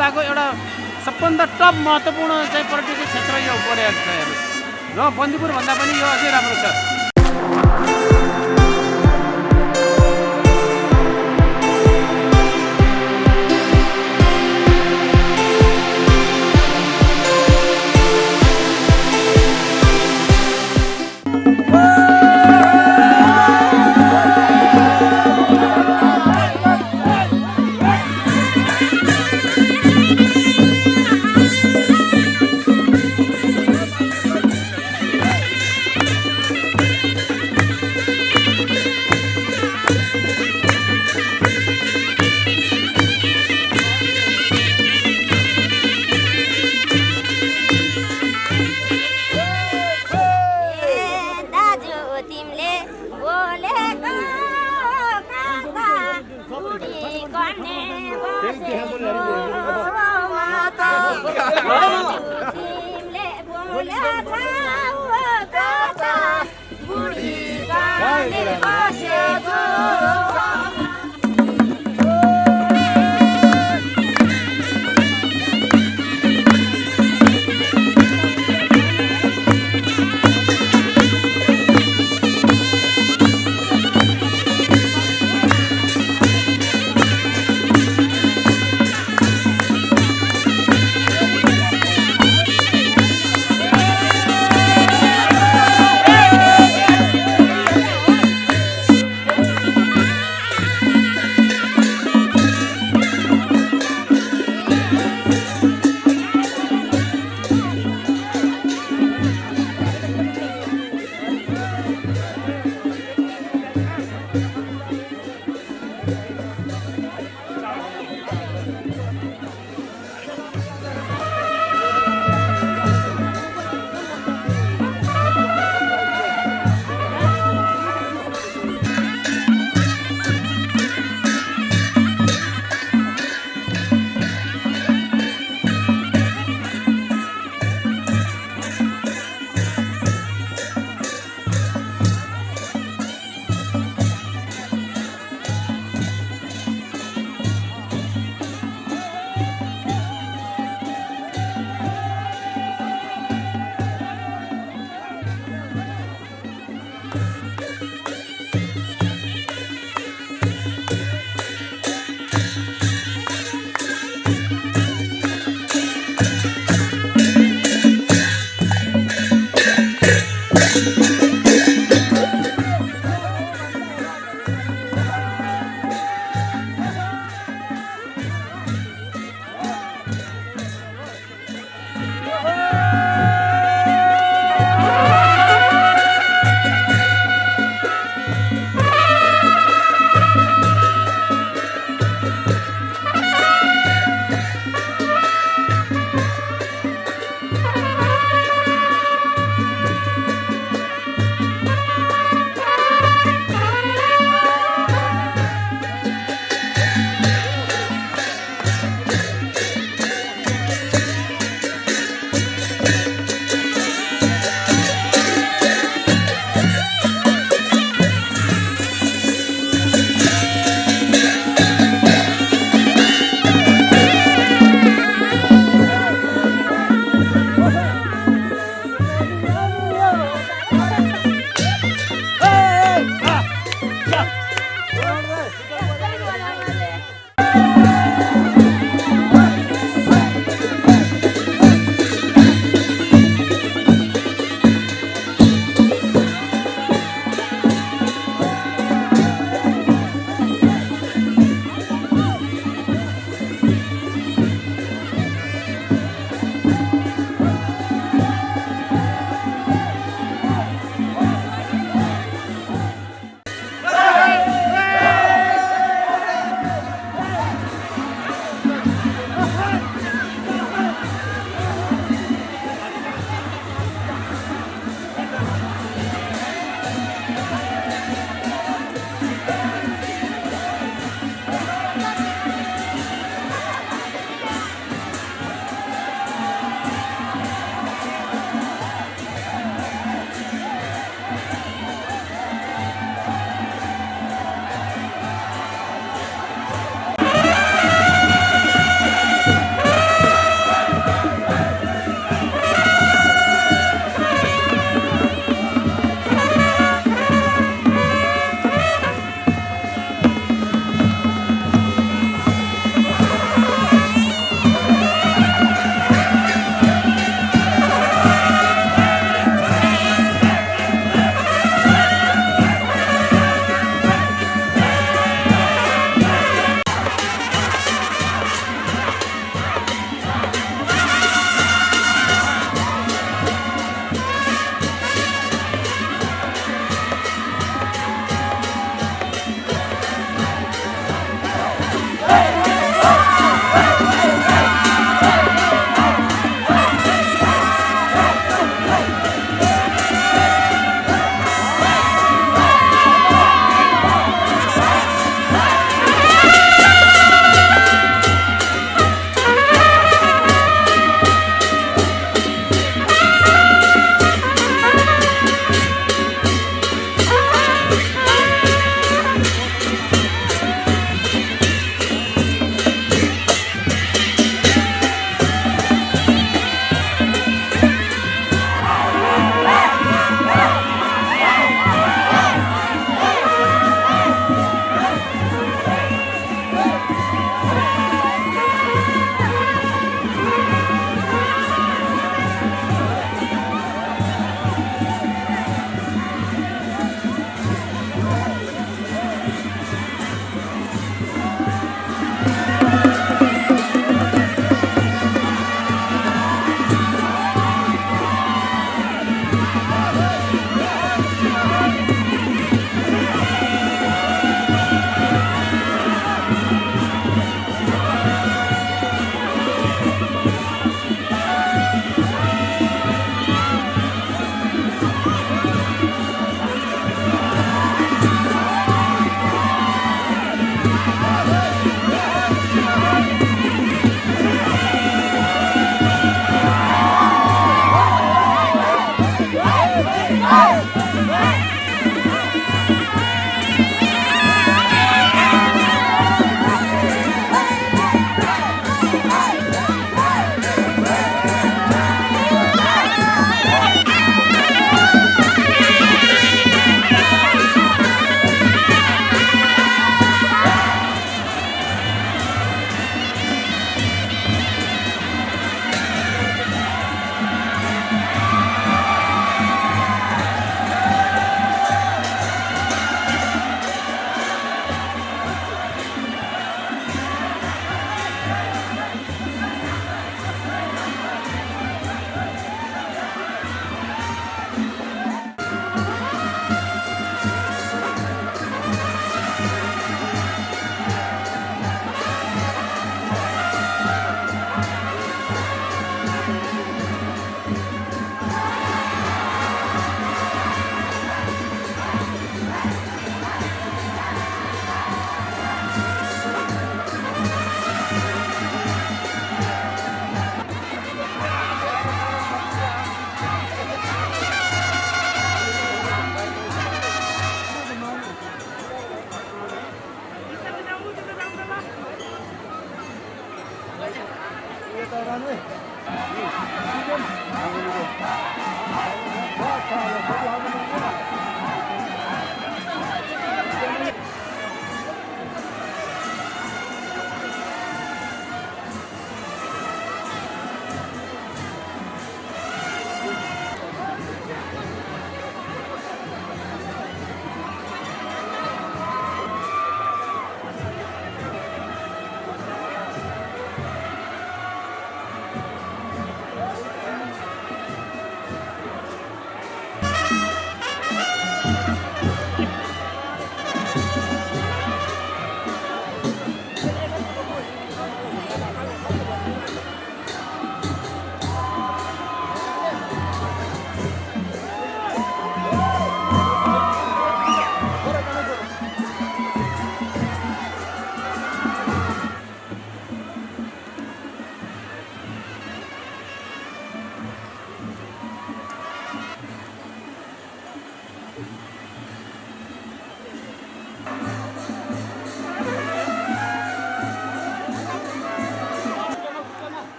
जिल्लाको एउटा सबभन्दा टप महत्त्वपूर्ण चाहिँ पर्यटकीय क्षेत्र यो हेर्नु र बन्दीपुर भन्दा पनि यो अझै राम्रो छ।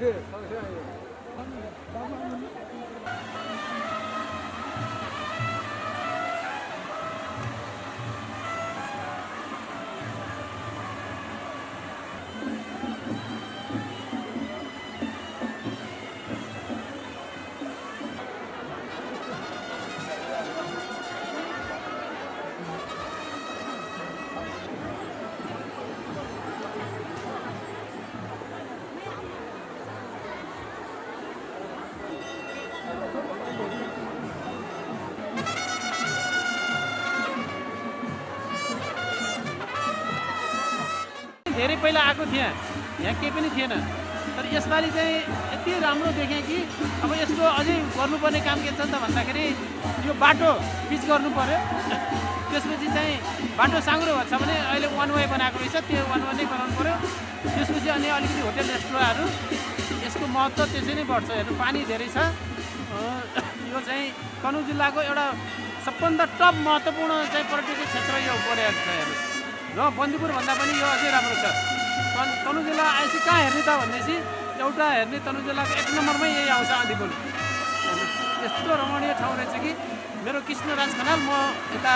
धेरै पहिला आएको थिएँ। यहाँ केही पनि थिएन। तर यसपालि चाहिँ यति राम्रो देखेँ कि अब यसको अझै गर्नुपर्ने काम के छ त भन्दाखेरि यो बाटो पिच गर्नु पऱ्यो त्यसपछि चाहिँ बाटो साँग्रो भएको छ भने अहिले वान वे बनाएको रहेछ त्यो वान वे नै बनाउनु पऱ्यो त्यसपछि अनि अलिकति होटेल रेस्टुरेन्टहरू यसको महत्त्व त्यसै नै बढ्छ। हेर्नु पानी धेरै छ। यो चाहिँ तनहुँ जिल्लाको एउटा सबभन्दा टप महत्त्वपूर्ण चाहिँ पर्यटकीय क्षेत्र यो परेको छ हेर्नु। र बन्दीपुर भन्दा पनि यो अझै राम्रो छ। तन तनहुँ जिल्ला आएपछि कहाँ हेर्ने त भनेपछि एउटा हेर्ने तनहुँ जिल्लाको एक नम्बरमै यही आउँछ आँधीपुल यस्तो रमणीय ठाउँ रहेछ कि मेरो कृष्णराज खनाल म यता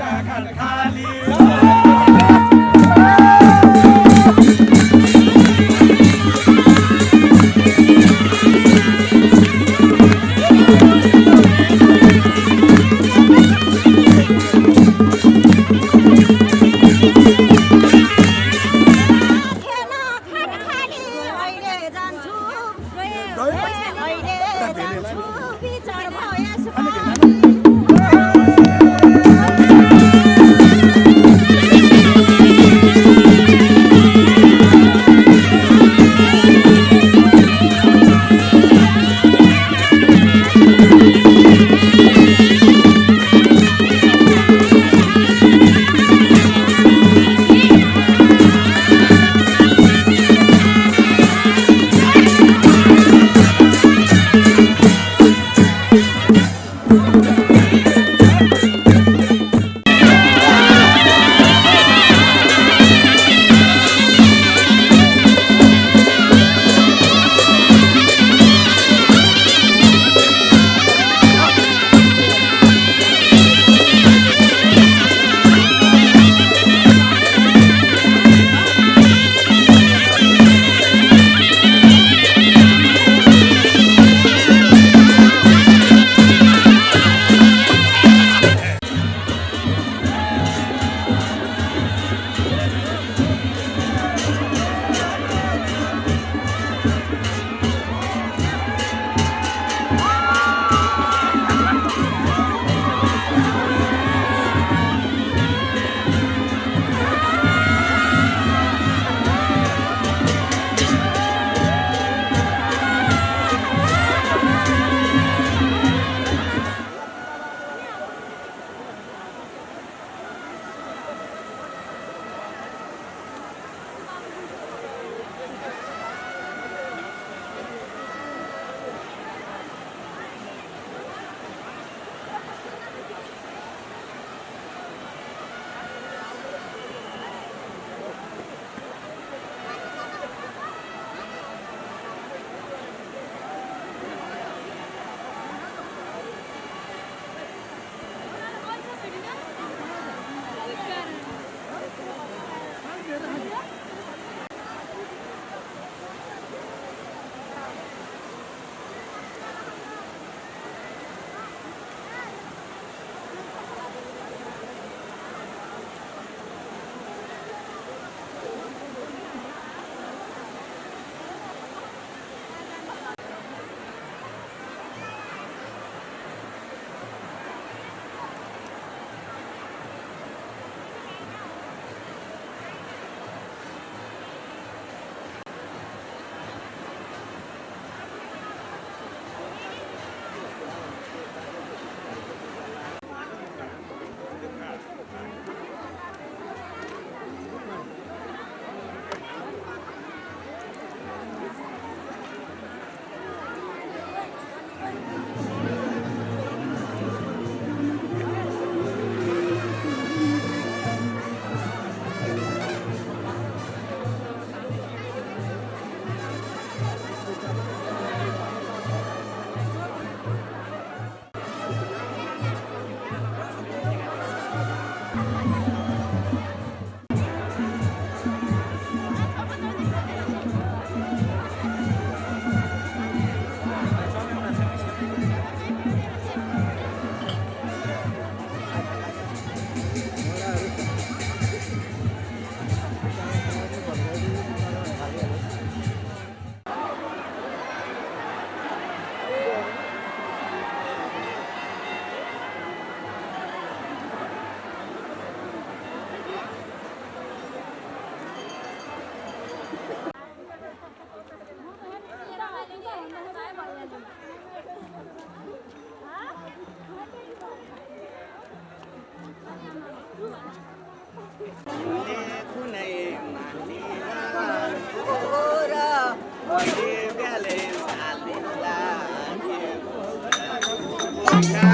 จากขันคาลี Yeah.